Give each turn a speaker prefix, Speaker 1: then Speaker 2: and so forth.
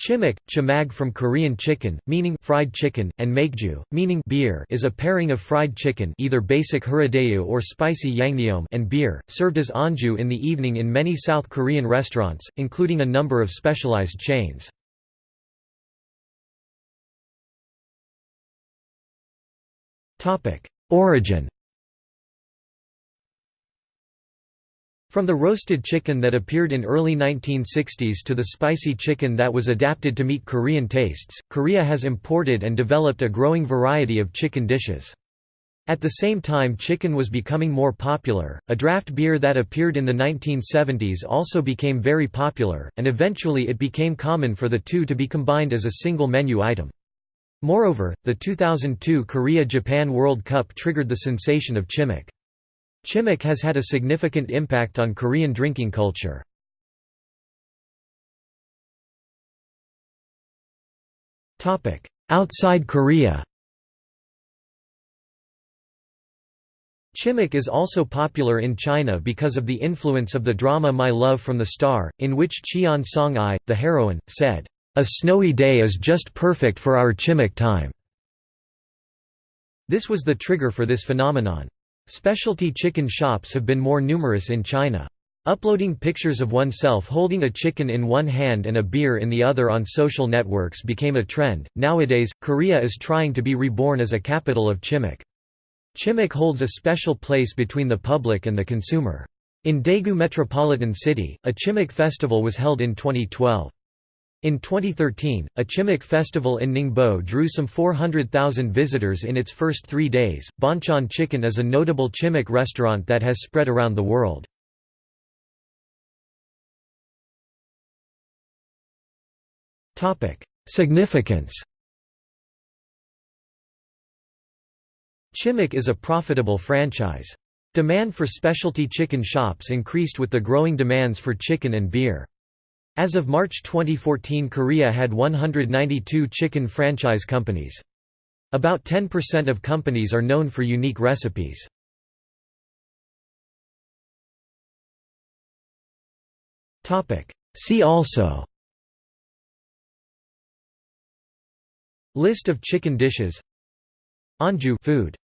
Speaker 1: Chimek, chimag from Korean chicken, meaning fried chicken, and maekju, meaning beer, is a pairing of fried chicken, either basic huraedae or spicy yangnyeom, and beer, served as anju in the evening in many South Korean restaurants, including a number of specialized chains. Origin From the roasted chicken that appeared in early 1960s to the spicy chicken that was adapted to meet Korean tastes, Korea has imported and developed a growing variety of chicken dishes. At the same time chicken was becoming more popular, a draft beer that appeared in the 1970s also became very popular, and eventually it became common for the two to be combined as a single menu item. Moreover, the 2002 Korea-Japan World Cup triggered the sensation of chimek. Chimek has had a significant impact on Korean drinking culture. Outside Korea Chimek is also popular in China because of the influence of the drama My Love from the Star, in which Cheon Song-yi, the heroine, said, "'A snowy day is just perfect for our chimek time'". This was the trigger for this phenomenon. Specialty chicken shops have been more numerous in China. Uploading pictures of oneself holding a chicken in one hand and a beer in the other on social networks became a trend. Nowadays, Korea is trying to be reborn as a capital of chimek. Chimek holds a special place between the public and the consumer. In Daegu metropolitan city, a chimek festival was held in 2012. In 2013, a Chimek festival in Ningbo drew some 400,000 visitors in its first three days. Bonchon Chicken is a notable Chimek restaurant that has spread around the world. Significance Chimek is a profitable franchise. Demand for specialty chicken shops increased with the growing demands for chicken and beer. As of March 2014 Korea had 192 chicken franchise companies. About 10% of companies are known for unique recipes. See also List of chicken dishes Anju food